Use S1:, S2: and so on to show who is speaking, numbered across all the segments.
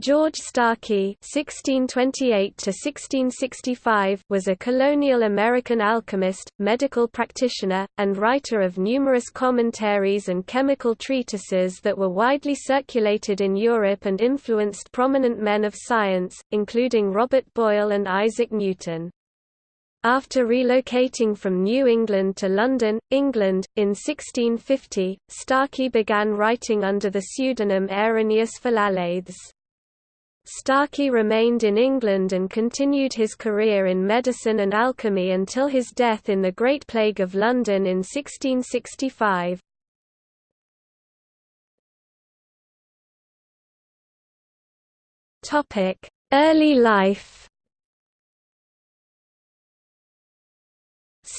S1: George Starkey (1628–1665) was a colonial American alchemist, medical practitioner, and writer of numerous commentaries and chemical treatises that were widely circulated in Europe and influenced prominent men of science, including Robert Boyle and Isaac Newton. After relocating from New England to London, England, in 1650, Starkey began writing under the pseudonym Irenaeus Philalethes. Starkey remained in England and continued his career in medicine and alchemy until his death in the Great Plague of London in 1665. Early life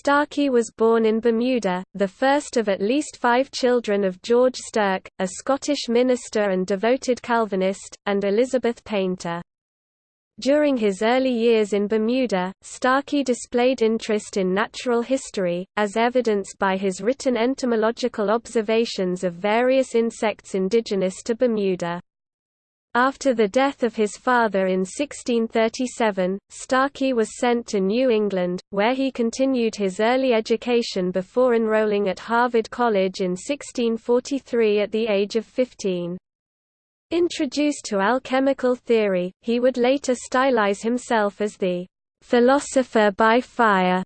S1: Starkey was born in Bermuda, the first of at least five children of George Stirk, a Scottish minister and devoted Calvinist, and Elizabeth Painter. During his early years in Bermuda, Starkey displayed interest in natural history, as evidenced by his written entomological observations of various insects indigenous to Bermuda. After the death of his father in 1637, Starkey was sent to New England, where he continued his early education before enrolling at Harvard College in 1643 at the age of 15. Introduced to alchemical theory, he would later stylize himself as the philosopher by fire.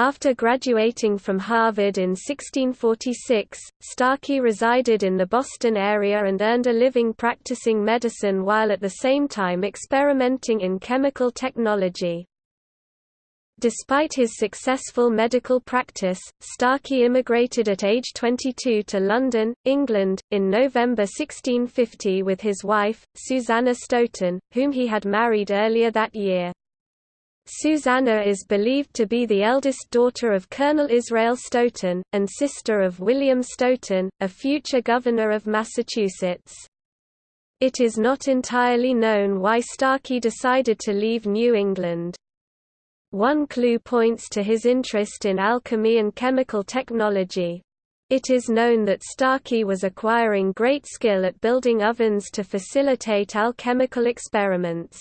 S1: After graduating from Harvard in 1646, Starkey resided in the Boston area and earned a living practicing medicine while at the same time experimenting in chemical technology. Despite his successful medical practice, Starkey immigrated at age 22 to London, England, in November 1650 with his wife, Susanna Stoughton, whom he had married earlier that year. Susanna is believed to be the eldest daughter of Colonel Israel Stoughton, and sister of William Stoughton, a future governor of Massachusetts. It is not entirely known why Starkey decided to leave New England. One clue points to his interest in alchemy and chemical technology. It is known that Starkey was acquiring great skill at building ovens to facilitate alchemical experiments.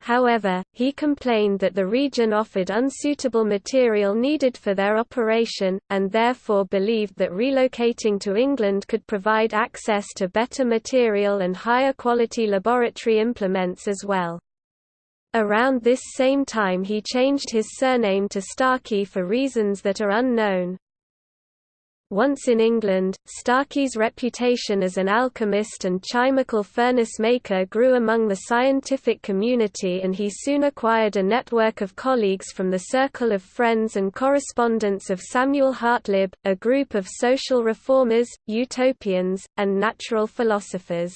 S1: However, he complained that the region offered unsuitable material needed for their operation, and therefore believed that relocating to England could provide access to better material and higher quality laboratory implements as well. Around this same time he changed his surname to Starkey for reasons that are unknown. Once in England, Starkey's reputation as an alchemist and chymical furnace maker grew among the scientific community and he soon acquired a network of colleagues from the circle of friends and correspondents of Samuel Hartlib, a group of social reformers, utopians, and natural philosophers.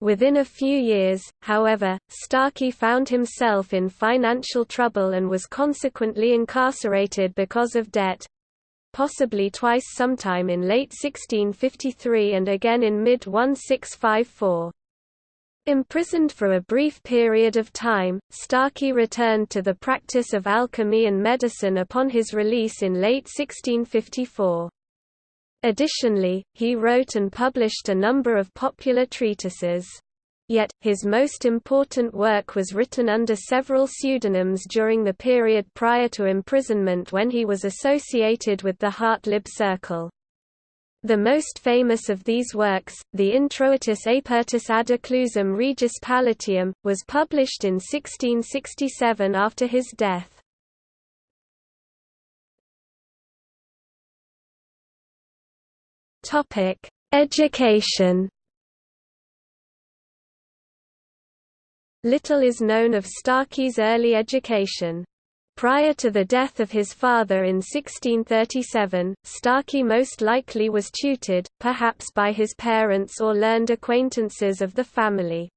S1: Within a few years, however, Starkey found himself in financial trouble and was consequently incarcerated because of debt, possibly twice sometime in late 1653 and again in mid-1654. Imprisoned for a brief period of time, Starkey returned to the practice of alchemy and medicine upon his release in late 1654. Additionally, he wrote and published a number of popular treatises. Yet, his most important work was written under several pseudonyms during the period prior to imprisonment when he was associated with the Hartlib Circle. The most famous of these works, the Introitus Apertus ad Occlusum Regis Palatium, was published in 1667 after his death. Education Little is known of Starkey's early education. Prior to the death of his father in 1637, Starkey most likely was tutored, perhaps by his parents or learned acquaintances of the family.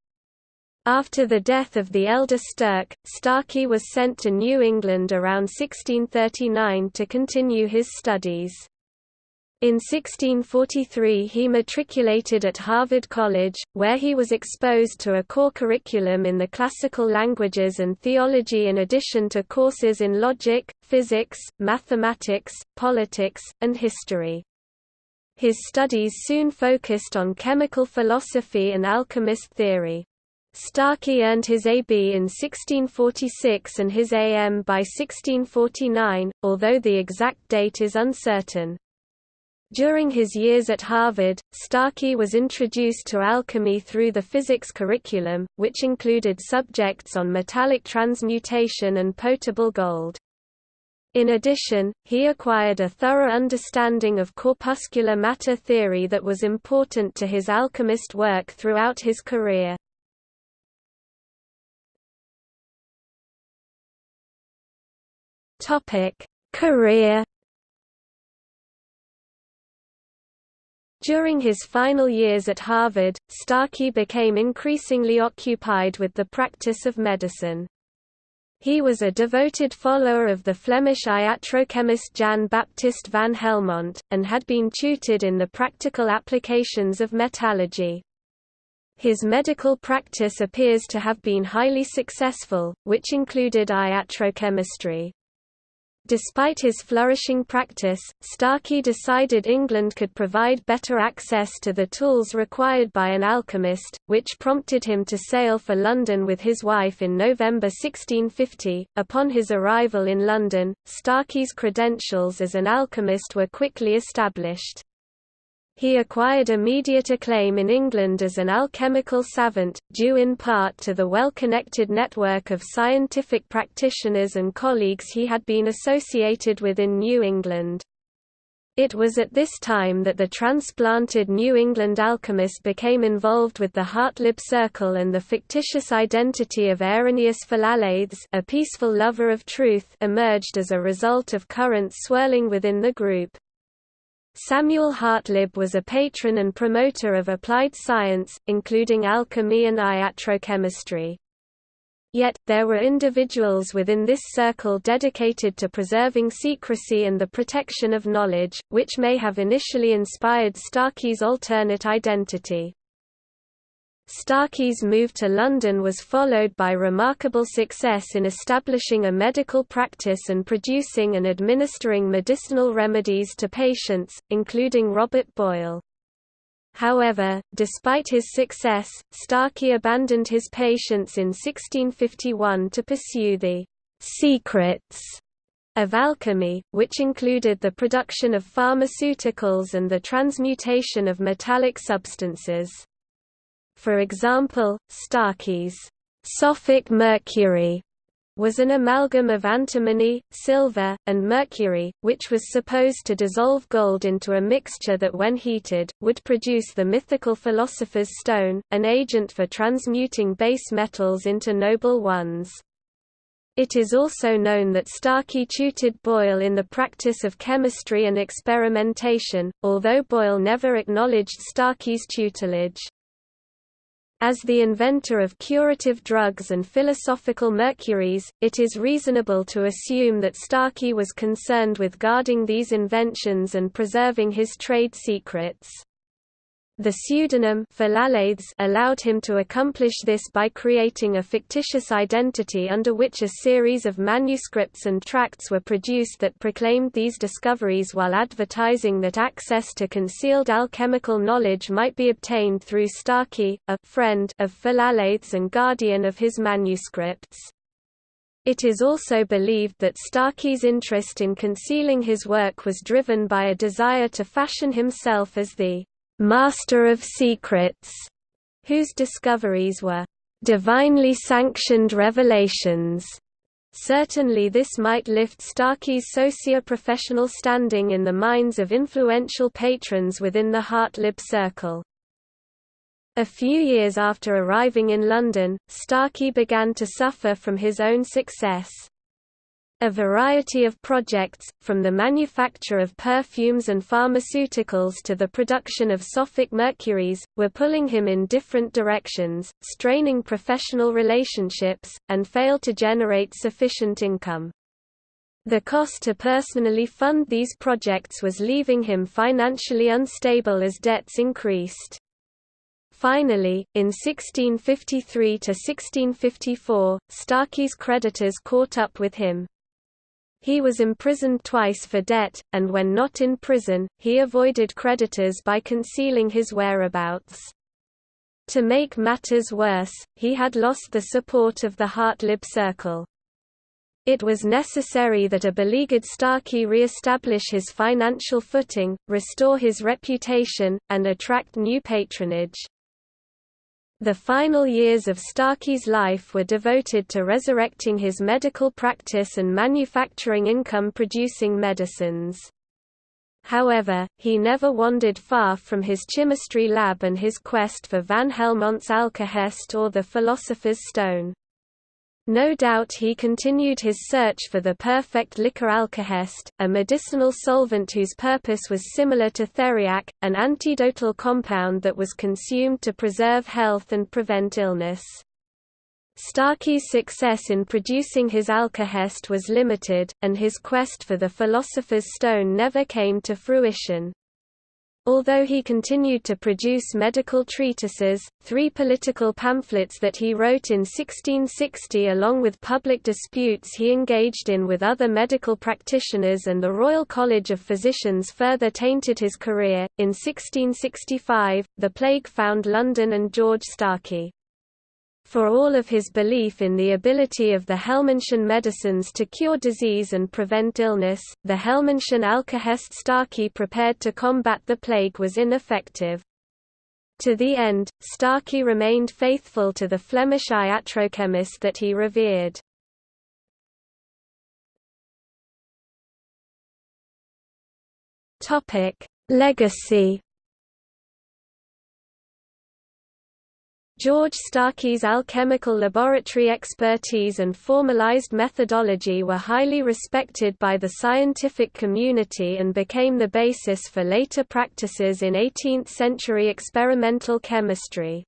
S1: After the death of the elder Stirk, Starkey was sent to New England around 1639 to continue his studies. In 1643 he matriculated at Harvard College, where he was exposed to a core curriculum in the classical languages and theology in addition to courses in logic, physics, mathematics, politics, and history. His studies soon focused on chemical philosophy and alchemist theory. Starkey earned his AB in 1646 and his AM by 1649, although the exact date is uncertain. During his years at Harvard, Starkey was introduced to alchemy through the physics curriculum, which included subjects on metallic transmutation and potable gold. In addition, he acquired a thorough understanding of corpuscular matter theory that was important to his alchemist work throughout his career. Career During his final years at Harvard, Starkey became increasingly occupied with the practice of medicine. He was a devoted follower of the Flemish iatrochemist Jan Baptist van Helmont, and had been tutored in the practical applications of metallurgy. His medical practice appears to have been highly successful, which included iatrochemistry. Despite his flourishing practice, Starkey decided England could provide better access to the tools required by an alchemist, which prompted him to sail for London with his wife in November 1650. Upon his arrival in London, Starkey's credentials as an alchemist were quickly established. He acquired immediate acclaim in England as an alchemical savant, due in part to the well-connected network of scientific practitioners and colleagues he had been associated with in New England. It was at this time that the transplanted New England alchemist became involved with the Hartlib Circle and the fictitious identity of Irenaeus Philalethes a peaceful lover of truth emerged as a result of currents swirling within the group. Samuel Hartlib was a patron and promoter of applied science, including alchemy and iatrochemistry. Yet, there were individuals within this circle dedicated to preserving secrecy and the protection of knowledge, which may have initially inspired Starkey's alternate identity. Starkey's move to London was followed by remarkable success in establishing a medical practice and producing and administering medicinal remedies to patients, including Robert Boyle. However, despite his success, Starkey abandoned his patients in 1651 to pursue the secrets of alchemy, which included the production of pharmaceuticals and the transmutation of metallic substances. For example, Starkey's Sophic mercury was an amalgam of antimony, silver, and mercury, which was supposed to dissolve gold into a mixture that when heated, would produce the mythical philosopher's stone, an agent for transmuting base metals into noble ones. It is also known that Starkey tutored Boyle in the practice of chemistry and experimentation, although Boyle never acknowledged Starkey's tutelage. As the inventor of curative drugs and philosophical mercuries, it is reasonable to assume that Starkey was concerned with guarding these inventions and preserving his trade secrets. The pseudonym allowed him to accomplish this by creating a fictitious identity under which a series of manuscripts and tracts were produced that proclaimed these discoveries while advertising that access to concealed alchemical knowledge might be obtained through Starkey, a friend of Philalethes and guardian of his manuscripts. It is also believed that Starkey's interest in concealing his work was driven by a desire to fashion himself as the Master of Secrets, whose discoveries were divinely sanctioned revelations. Certainly this might lift Starkey's socio-professional standing in the minds of influential patrons within the Hartlib circle. A few years after arriving in London, Starkey began to suffer from his own success. A variety of projects, from the manufacture of perfumes and pharmaceuticals to the production of Sophic mercuries, were pulling him in different directions, straining professional relationships, and failed to generate sufficient income. The cost to personally fund these projects was leaving him financially unstable as debts increased. Finally, in 1653–1654, Starkey's creditors caught up with him. He was imprisoned twice for debt, and when not in prison, he avoided creditors by concealing his whereabouts. To make matters worse, he had lost the support of the Hartlib circle. It was necessary that a beleaguered Starkey re-establish his financial footing, restore his reputation, and attract new patronage. The final years of Starkey's life were devoted to resurrecting his medical practice and manufacturing income-producing medicines. However, he never wandered far from his chemistry lab and his quest for Van Helmont's Alkahest or the Philosopher's Stone. No doubt he continued his search for the perfect liquor alkahest, a medicinal solvent whose purpose was similar to theriac, an antidotal compound that was consumed to preserve health and prevent illness. Starkey's success in producing his alkahest was limited, and his quest for the Philosopher's Stone never came to fruition. Although he continued to produce medical treatises, three political pamphlets that he wrote in 1660 along with public disputes he engaged in with other medical practitioners and the Royal College of Physicians further tainted his career. In 1665, the plague found London and George Starkey. For all of his belief in the ability of the Helmontian medicines to cure disease and prevent illness, the Helmontian Alkahest Starkey prepared to combat the plague was ineffective. To the end, Starkey remained faithful to the Flemish iatrochemist that he revered. Legacy George Starkey's alchemical laboratory expertise and formalized methodology were highly respected by the scientific community and became the basis for later practices in 18th-century experimental chemistry.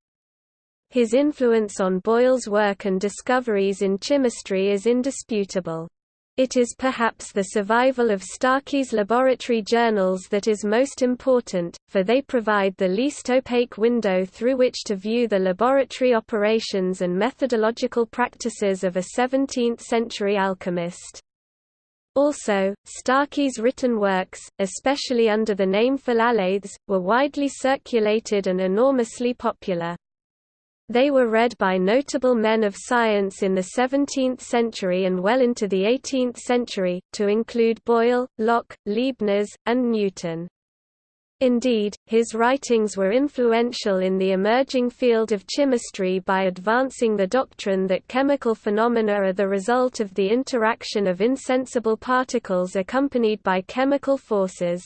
S1: His influence on Boyle's work and discoveries in chemistry is indisputable. It is perhaps the survival of Starkey's laboratory journals that is most important, for they provide the least opaque window through which to view the laboratory operations and methodological practices of a 17th-century alchemist. Also, Starkey's written works, especially under the name Philalethes, were widely circulated and enormously popular. They were read by notable men of science in the 17th century and well into the 18th century, to include Boyle, Locke, Leibniz, and Newton. Indeed, his writings were influential in the emerging field of chemistry by advancing the doctrine that chemical phenomena are the result of the interaction of insensible particles accompanied by chemical forces.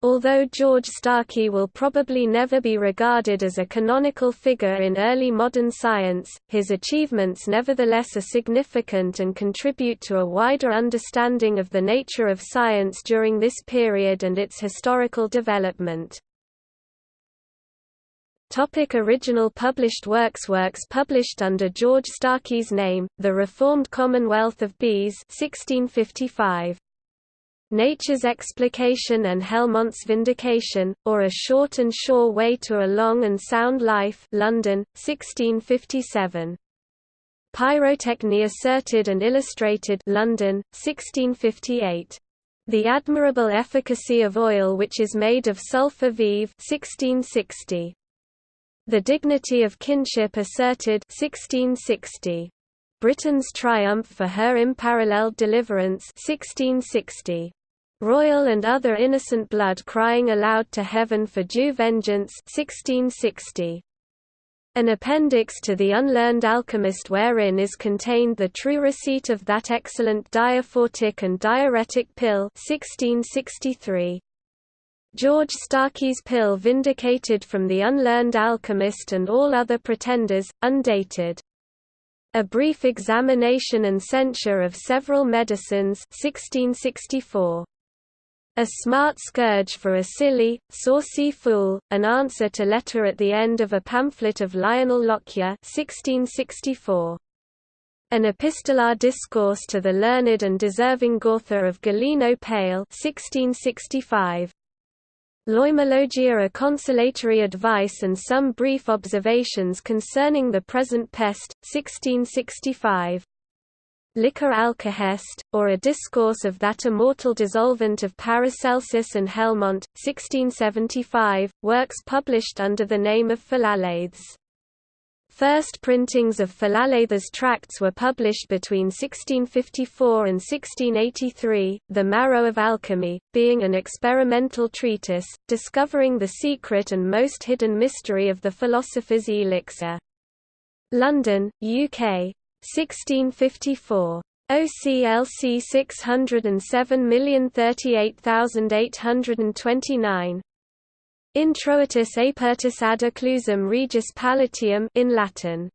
S1: Although George Starkey will probably never be regarded as a canonical figure in early modern science, his achievements nevertheless are significant and contribute to a wider understanding of the nature of science during this period and its historical development. Topic original published works Works published under George Starkey's name, The Reformed Commonwealth of Bees 1655. Nature's Explication and Helmont's Vindication, or A Short and Sure Way to a Long and Sound Life London, 1657. Pyrotechny Asserted and Illustrated London, 1658. The Admirable Efficacy of Oil which is made of sulphur vive 1660. The Dignity of Kinship Asserted 1660. Britain's Triumph for Her Unparalleled Deliverance 1660. Royal and other innocent blood crying aloud to heaven for due vengeance 1660. An appendix to the Unlearned Alchemist wherein is contained the true receipt of that excellent diaphoretic and diuretic pill 1663. George Starkey's pill vindicated from the Unlearned Alchemist and all other pretenders, undated. A brief examination and censure of several medicines 1664. A Smart Scourge for a Silly, Saucy Fool, an answer to letter at the end of a pamphlet of Lionel Lockyer 1664. An epistolar discourse to the learned and deserving author of Galeno Pale 1665. Loimologia a consolatory advice and some brief observations concerning the present pest, 1665. Liquor Alkahest, or a discourse of that immortal dissolvent of Paracelsus and Helmont, 1675, works published under the name of Philalethes. First printings of Philalethes tracts were published between 1654 and 1683, The Marrow of Alchemy, being an experimental treatise, discovering the secret and most hidden mystery of the philosopher's elixir. London, UK. 1654. OCLC 607038829. Introitus apertus ad occlusum regis palatium in Latin.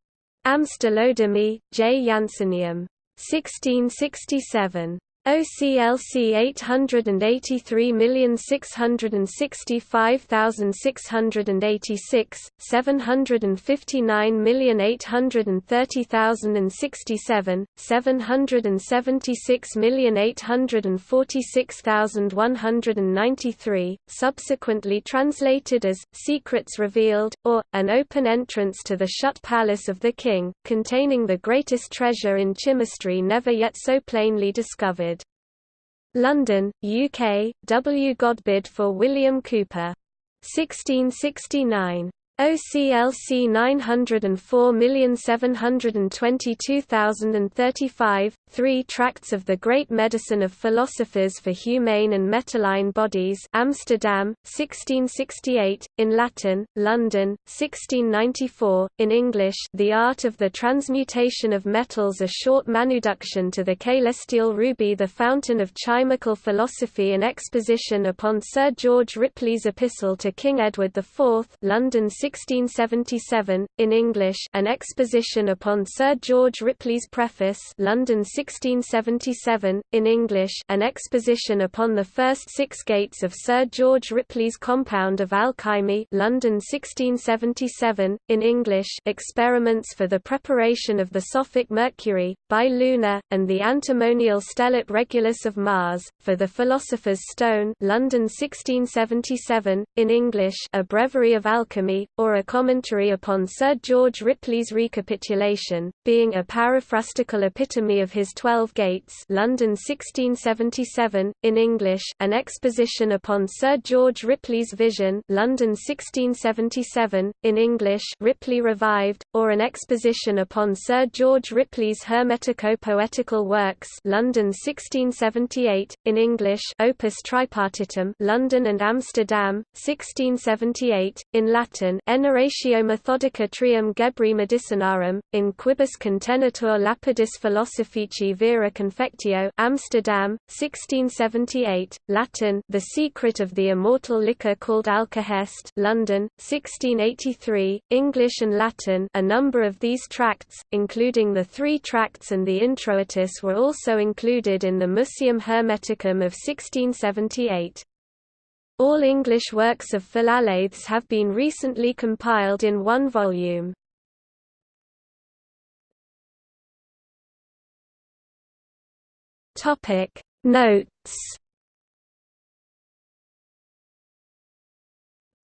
S1: Amstelodami, J. Jansenium. 1667. OCLC 883665686, 759830067, 776846193, subsequently translated as, Secrets Revealed, or, An Open Entrance to the Shut Palace of the King, containing the greatest treasure in chemistry never yet so plainly discovered. London, UK, W. Godbid for William Cooper. 1669. OCLC 904722035, Three Tracts of the Great Medicine of Philosophers for Humane and Metalline Bodies Amsterdam, 1668, in Latin, London, 1694, in English The Art of the Transmutation of Metals A short manuduction to the celestial ruby The Fountain of Chimical Philosophy An exposition upon Sir George Ripley's Epistle to King Edward IV London 1677, in English An Exposition upon Sir George Ripley's Preface London 1677, in English An Exposition upon the First Six Gates of Sir George Ripley's Compound of Alchemy London 1677, in English Experiments for the Preparation of the Sophic Mercury, by Luna, and the Antimonial Stellate Regulus of Mars, for the Philosopher's Stone London 1677, in English A Breviary of Alchemy, or a commentary upon Sir George Ripley's recapitulation, being a paraphrastical epitome of his Twelve Gates London 1677, in English An Exposition upon Sir George Ripley's Vision London 1677, in English Ripley Revived, or An Exposition upon Sir George Ripley's Hermetico-Poetical Works London 1678, in English Opus Tripartitum London and Amsterdam, 1678, in Latin Enarratio Methodica Trium Gebri Medicinarum, in Quibus Contenetur Lapidis Vera Confectio Amsterdam, 1678, Latin The Secret of the Immortal Liquor called Alkahest London, 1683, English and Latin A number of these tracts, including the three tracts and the Introitus were also included in the Museum Hermeticum of 1678. All English works of Philalethes have been recently compiled in one volume. Topic Notes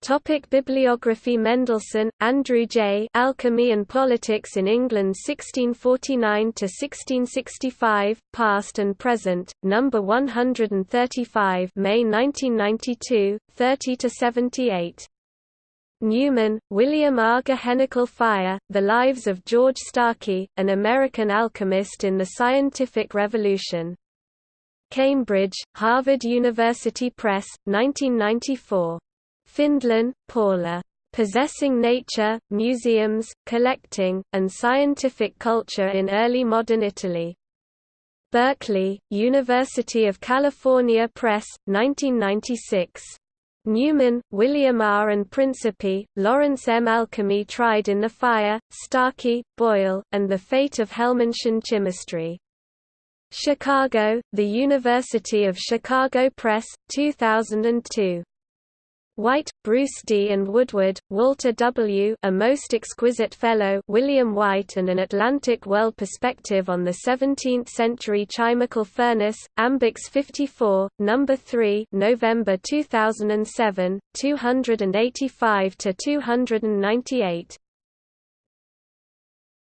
S1: Topic Bibliography Mendelsohn, Andrew J. Alchemy and Politics in England 1649–1665, Past and Present, No. 135 May 1992, 30–78. Newman, William R. Gehennical Fire, The Lives of George Starkey, an American alchemist in the Scientific Revolution. Cambridge, Harvard University Press, 1994. Findlen, Paula. Possessing Nature, Museums, Collecting, and Scientific Culture in Early Modern Italy. Berkeley, University of California Press, 1996. Newman, William R. and Principe, Lawrence M. Alchemy Tried in the Fire, Starkey, Boyle, and the Fate of Helmontian Chemistry. Chicago, The University of Chicago Press, 2002. White, Bruce D. and Woodward, Walter W. A Most Exquisite Fellow William White and an Atlantic World Perspective on the Seventeenth-Century Chimical Furnace, Ambix 54, No. 3 November 2007, 285–298